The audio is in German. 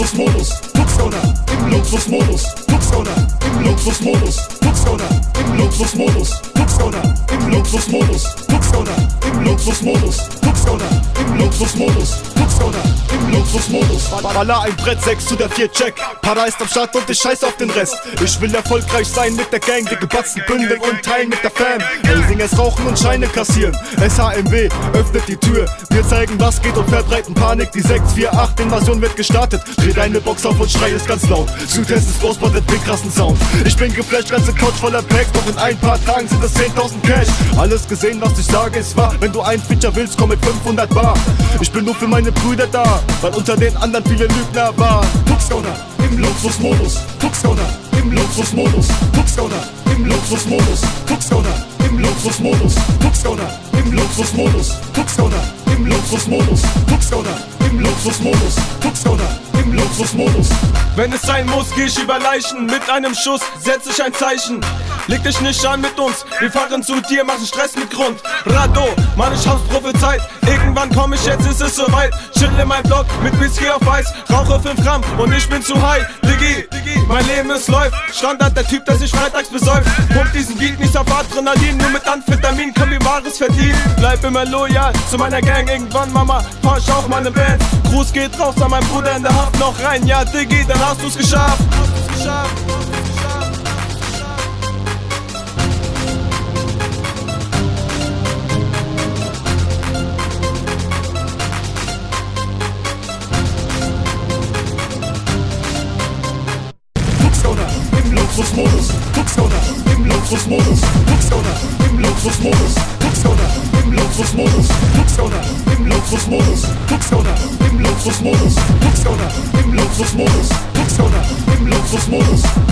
Luxusmodus, Tuxdowner, im Luxusmodus, Tuxdowner, im Luxusmodus, Tuxdowner, im Luxusmodus, Tuxdowner, im Luxusmodus, Tuxdowner, im Luxusmodus, Tuxdowner, im Luxusmodus, Tuxdowner, im Luxusmodus. Baller ein Brett, 6 zu der 4 Check. Para ist am Start und ich scheiß auf den Rest. Ich will erfolgreich sein mit der Gang, dicke Batzen bündeln und teilen mit der Fam. Elsing rauchen und Scheine kassieren. SHMW öffnet die Tür. Wir zeigen, was geht und verbreiten Panik. Die 648 Invasion wird gestartet. Dreh deine Box auf und schrei es ganz laut. Südwest ist groß, den krassen Sound. Ich bin geflasht, ganze Couch voller Packs. Doch in ein paar Tagen sind es 10.000 Cash. Alles gesehen, was ich sage, ist wahr. Wenn du ein Feature willst, komm mit 500 Bar. Ich bin nur für meine Brüder da, weil unter den anderen viele Lügner waren. Tuxdowner im Luxusmodus, Tuxdowner im Luxusmodus, Tuxdowner im Luxusmodus, Tuxdowner im Luxusmodus, Tuxdowner im Luxusmodus, Tuxdowner im Luxusmodus, Tuxdowner im Luxusmodus, Tuxdowner im Luxusmodus. Wenn es sein muss, geh ich über Leichen. Mit einem Schuss setz ich ein Zeichen. Leg dich nicht an mit uns, wir fahren zu dir, machen Stress mit Grund. Rado, Mann, ich hab's prophezeit. Irgendwann komm ich, jetzt ist es soweit. Chill in mein Block mit Whisky auf Eis. Rauche 5 Gramm und ich bin zu high. Diggi, mein Leben es läuft. Standard der Typ, der sich freitags besäuft. Pump diesen Beat nicht auf Adrenalin, nur mit Amphetamin können wir Wahres verdienen. Bleib immer loyal zu meiner Gang. Irgendwann, Mama, fahr ich auch meine Band. Gruß geht raus an meinen Bruder in der Haft noch rein. Ja, Diggi, dann hast du's geschafft. Hast du's geschafft. Tuxdowner, im Luxusmodus, Tuxdowner, im Luxusmodus, Tuxdowner, im Luxusmodus, Tuxdowner, im Luxusmodus, Tuxdowner, im Luxusmodus, Tuxdowner, im Luxusmodus, Tuxdowner, im Luxusmodus.